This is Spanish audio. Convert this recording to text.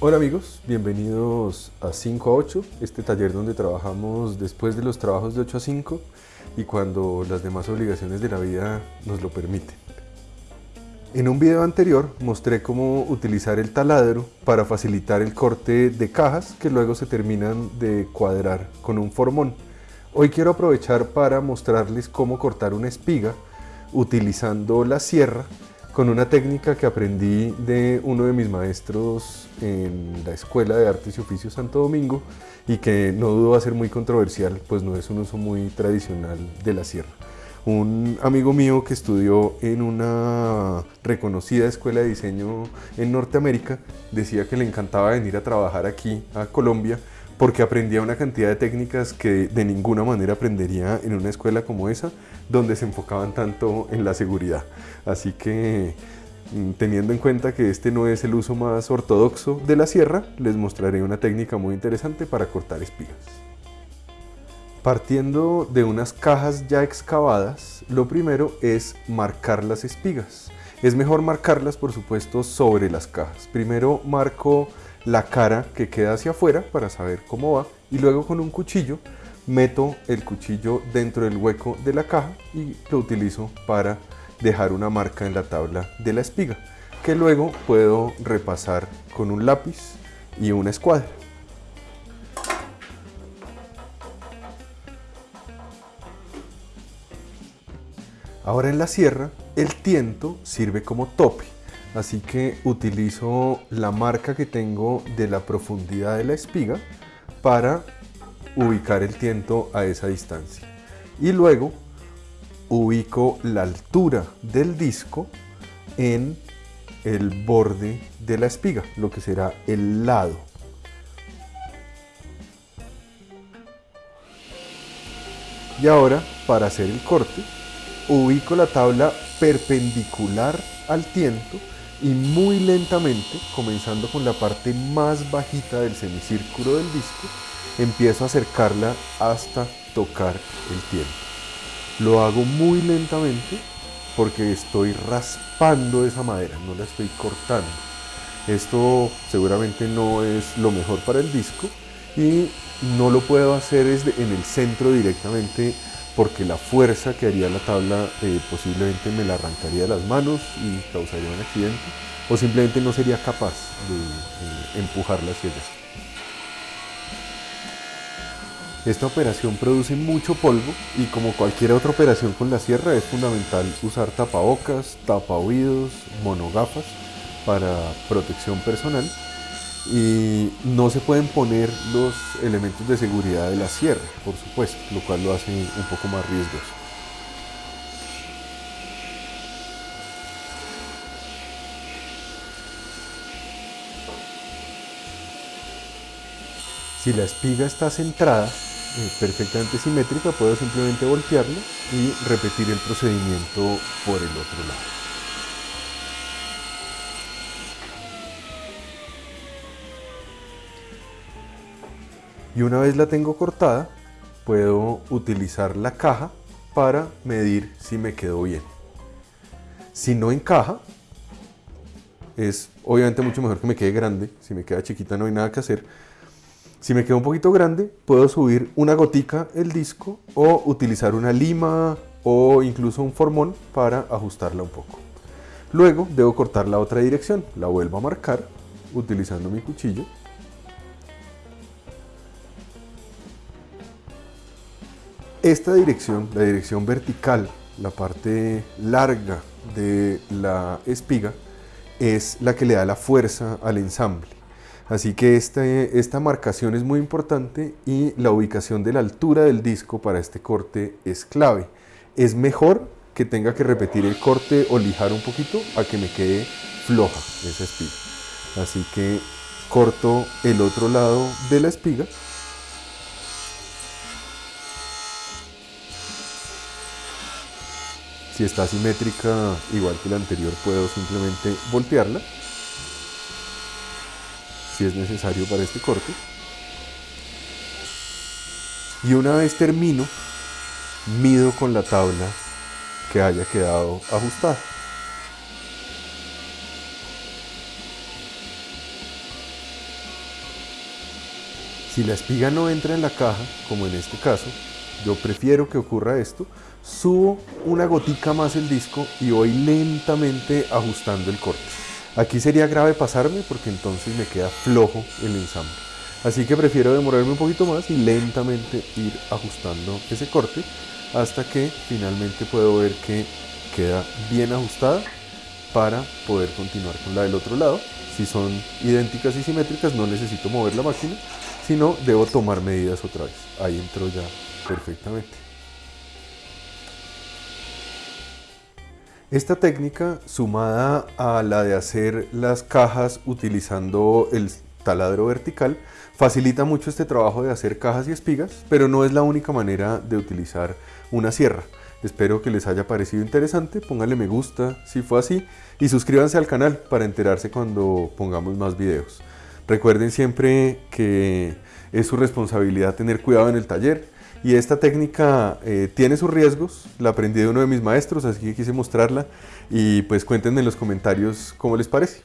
Hola amigos, bienvenidos a 5 a 8, este taller donde trabajamos después de los trabajos de 8 a 5 y cuando las demás obligaciones de la vida nos lo permiten. En un video anterior mostré cómo utilizar el taladro para facilitar el corte de cajas que luego se terminan de cuadrar con un formón. Hoy quiero aprovechar para mostrarles cómo cortar una espiga utilizando la sierra con una técnica que aprendí de uno de mis maestros en la Escuela de Artes y Oficios Santo Domingo y que no dudo va a ser muy controversial, pues no es un uso muy tradicional de la sierra. Un amigo mío que estudió en una reconocida escuela de diseño en Norteamérica decía que le encantaba venir a trabajar aquí a Colombia porque aprendía una cantidad de técnicas que de ninguna manera aprendería en una escuela como esa, donde se enfocaban tanto en la seguridad. Así que mm, teniendo en cuenta que este no es el uso más ortodoxo de la sierra, les mostraré una técnica muy interesante para cortar espigas. Partiendo de unas cajas ya excavadas, lo primero es marcar las espigas. Es mejor marcarlas, por supuesto, sobre las cajas. Primero marco la cara que queda hacia afuera para saber cómo va y luego con un cuchillo meto el cuchillo dentro del hueco de la caja y lo utilizo para dejar una marca en la tabla de la espiga que luego puedo repasar con un lápiz y una escuadra. Ahora en la sierra, el tiento sirve como tope, así que utilizo la marca que tengo de la profundidad de la espiga para ubicar el tiento a esa distancia. Y luego ubico la altura del disco en el borde de la espiga, lo que será el lado. Y ahora, para hacer el corte, ubico la tabla perpendicular al tiento y muy lentamente, comenzando con la parte más bajita del semicírculo del disco, empiezo a acercarla hasta tocar el tiento. Lo hago muy lentamente porque estoy raspando esa madera, no la estoy cortando. Esto seguramente no es lo mejor para el disco y no lo puedo hacer en el centro directamente porque la fuerza que haría la tabla eh, posiblemente me la arrancaría de las manos y causaría un accidente o simplemente no sería capaz de empujarla hacia. Esta operación produce mucho polvo y como cualquier otra operación con la sierra es fundamental usar tapabocas, tapa oídos, monogafas para protección personal y no se pueden poner los elementos de seguridad de la sierra, por supuesto, lo cual lo hace un poco más riesgoso. Si la espiga está centrada, eh, perfectamente simétrica, puedo simplemente voltearlo y repetir el procedimiento por el otro lado. Y una vez la tengo cortada puedo utilizar la caja para medir si me quedó bien. Si no encaja, es obviamente mucho mejor que me quede grande, si me queda chiquita no hay nada que hacer. Si me queda un poquito grande, puedo subir una gotica el disco o utilizar una lima o incluso un formón para ajustarla un poco. Luego debo cortar la otra dirección, la vuelvo a marcar utilizando mi cuchillo Esta dirección, la dirección vertical, la parte larga de la espiga, es la que le da la fuerza al ensamble. Así que este, esta marcación es muy importante y la ubicación de la altura del disco para este corte es clave. Es mejor que tenga que repetir el corte o lijar un poquito a que me quede floja esa espiga. Así que corto el otro lado de la espiga Si está simétrica, igual que la anterior, puedo simplemente voltearla, si es necesario para este corte. Y una vez termino, mido con la tabla que haya quedado ajustada. Si la espiga no entra en la caja, como en este caso, yo prefiero que ocurra esto, subo una gotica más el disco y voy lentamente ajustando el corte. Aquí sería grave pasarme porque entonces me queda flojo el ensamble. Así que prefiero demorarme un poquito más y lentamente ir ajustando ese corte hasta que finalmente puedo ver que queda bien ajustada para poder continuar con la del otro lado. Si son idénticas y simétricas no necesito mover la máquina, sino debo tomar medidas otra vez. Ahí entró ya perfectamente. Esta técnica, sumada a la de hacer las cajas utilizando el taladro vertical, facilita mucho este trabajo de hacer cajas y espigas, pero no es la única manera de utilizar una sierra. Espero que les haya parecido interesante, pónganle me gusta si fue así y suscríbanse al canal para enterarse cuando pongamos más videos. Recuerden siempre que es su responsabilidad tener cuidado en el taller, y esta técnica eh, tiene sus riesgos, la aprendí de uno de mis maestros, así que quise mostrarla y pues cuéntenme en los comentarios cómo les parece.